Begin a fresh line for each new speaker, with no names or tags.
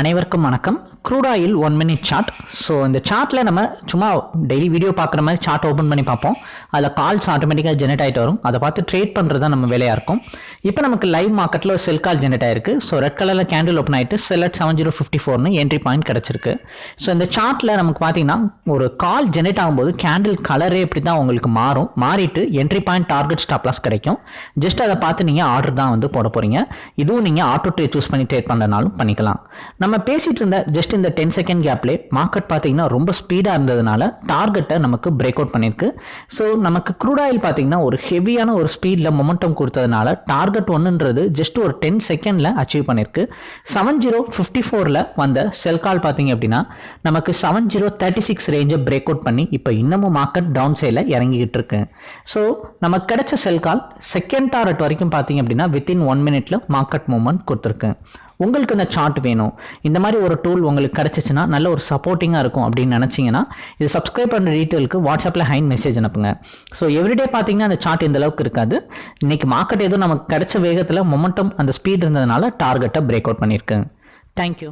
அனைவருக்கும் வணக்கம். Crude oil one minute chart so இந்த சார்ட்டில் நம்ம சும்மா டெய்லி வீடியோ பார்க்குற மாதிரி சார்ட் ஓப்பன் பண்ணி பார்ப்போம். அதில் கால்ஸ் ஆட்டோமேட்டிக்காக ஜெனரேட் ஆகிட்டு வரும். அதை பார்த்து ட்ரேட் பண்ணுறது தான் நம்ம வேலையாக இருக்கும். இப்போ நமக்கு லைவ் மார்க்கெட்டில் ஒரு செல் கால் ஜெனரேட் ஆயிருக்கு. ஸோ ரெட் கலரில் கேண்டில் ஓப்பன் ஆகிட்டு sell at seven zero fifty ஃபோர்னு என்ட்ரி பாயிண்ட் கிடச்சிருக்கு. ஸோ இந்த சார்ட்டில் நமக்கு பார்த்தீங்கன்னா ஒரு கால் ஜெனரேட் ஆகும்போது கேண்டில் கலரே இப்படி தான் உங்களுக்கு மாறும். மாறிட்டு entry point target stop loss கிடைக்கும். ஜஸ்ட் அதை பார்த்து நீங்கள் ஆர்டர் தான் வந்து போட போகிறீங்க இதுவும் நீங்கள் ஆட்டோ ட்ரேட் சூஸ் பண்ணி ட்ரேட் பண்ணுறனாலும் பண்ணிக்கலாம். நம்ம பேசிட்டு இருந்த ஜஸ்ட் இந்த டென் செகண்ட் கேப்லே மார்க்கெட் பார்த்தீங்கன்னா ரொம்ப ஸ்பீடாக இருந்ததுனால டார்கெட்டை நமக்கு பிரேக் அவுட் பண்ணியிருக்கு. ஸோ நமக்கு க்ரூட் ஆயில் பார்த்தீங்கன்னா ஒரு ஹெவியான ஒரு ஸ்பீடில் மொமெண்டம் கொடுத்ததுனால டார்கெட் ஒன்றுன்றது ஜஸ்ட் ஒரு டென் செகண்டில் அச்சீவ் பண்ணியிருக்கு. செவன் ஜீரோ ஃபிஃப்டி ஃபோரில் வந்த செல் கால் பார்த்தீங்க அப்படின்னா நமக்கு செவன் ஜீரோ தேர்ட்டி சிக்ஸ் ரேஞ்சை பிரேக் அவுட் பண்ணி இப்போ இன்னமும் மார்க்கெட் டவுன் சைடில் இறங்கிக்கிட்டு இருக்கு. ஸோ நமக்கு கிடைச்ச செல் கால் செகண்ட் டாரட் வரைக்கும் பார்த்தீங்க அப்படின்னா வித்தின் ஒன் மினிட்ல மார்க்கெட் மூவ்மெண்ட் கொடுத்துருக்கு. உங்களுக்கு இந்த சார்ட் வேணும். இந்த மாதிரி ஒரு டூல் உங்களுக்கு கிடச்சிச்சின்னா நல்ல ஒரு சப்போர்ட்டிங்காக இருக்கும் அப்படின்னு நினச்சிங்கன்னா இது சப்ஸ்கிரைப் பண்ணுற டீட்டெயிலுக்கு வாட்ஸ்அப்பில் ஹைன் மெசேஜ் அனுப்புங்க. ஸோ எவ்ரிடே பார்த்தீங்கன்னா அந்த சார்ட் இந்த அளவுக்கு இருக்காது. இன்றைக்கி மார்க்கெட் எதுவும் நமக்கு கிடைச்ச வேகத்தில் மொமெண்டம் அந்த ஸ்பீட் இருந்ததுனால டார்கெட்டை பிரேக் அவுட் பண்ணியிருக்கு தேங்க்யூ